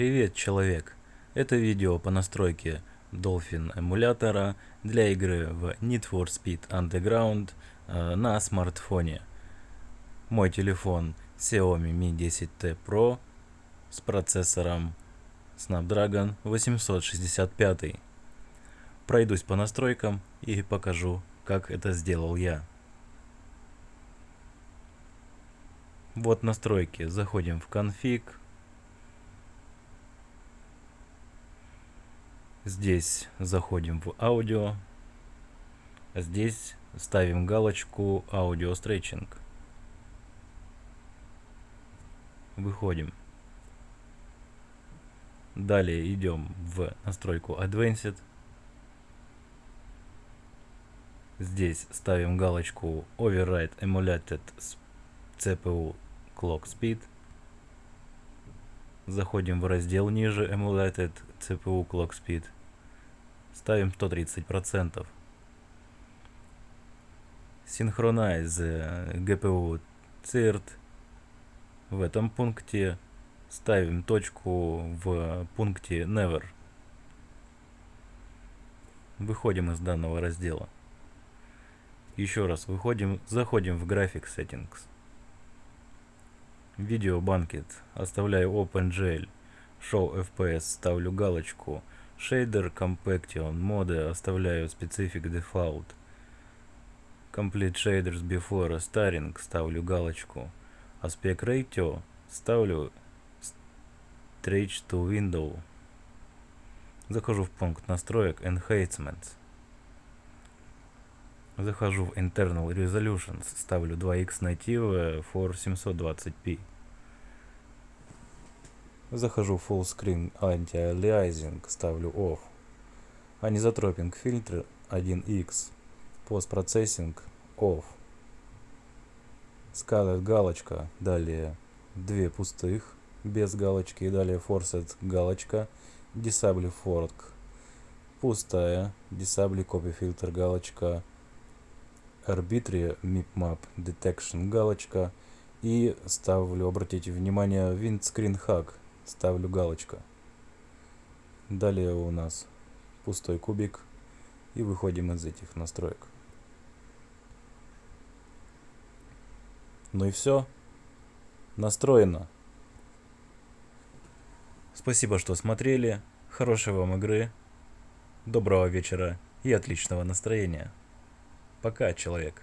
Привет, человек! Это видео по настройке Dolphin эмулятора для игры в Need for Speed Underground э, на смартфоне. Мой телефон Xiaomi Mi 10T Pro с процессором Snapdragon 865. Пройдусь по настройкам и покажу, как это сделал я. Вот настройки. Заходим в конфиг. Здесь заходим в аудио. Здесь ставим галочку аудио стретчинг. Выходим. Далее идем в настройку Advanced. Здесь ставим галочку Override Emulated CPU Clock Speed. Заходим в раздел ниже Emulated CPU Clock Speed. Ставим 130%. Synchronize GPU CIRT. В этом пункте ставим точку в пункте Never. Выходим из данного раздела. Еще раз выходим, заходим в Graphics Settings. Видео банкет. Оставляю OpenGL. Show FPS ставлю галочку. Shader Compaction моды оставляю Specific Default. Complete Shaders Before Starting ставлю галочку. Aspect Ratio ставлю Stretch to Window. Захожу в пункт настроек Enhancements. Захожу в Internal Resolutions, ставлю 2x Native for 720p. Захожу в Full Screen Anti-Aliasing, ставлю Off. Anisotroping фильтр 1x. Post Processing Off. Scaled галочка, далее две пустых, без галочки, и далее Forced галочка, Disable Fork. Пустая, Disable Copy Filter галочка, Arbitrary Map Detection галочка и ставлю, обратите внимание, Windscreen Hack ставлю галочка. Далее у нас пустой кубик и выходим из этих настроек. Ну и все. Настроено. Спасибо, что смотрели. Хорошей вам игры. Доброго вечера и отличного настроения. Пока, человек.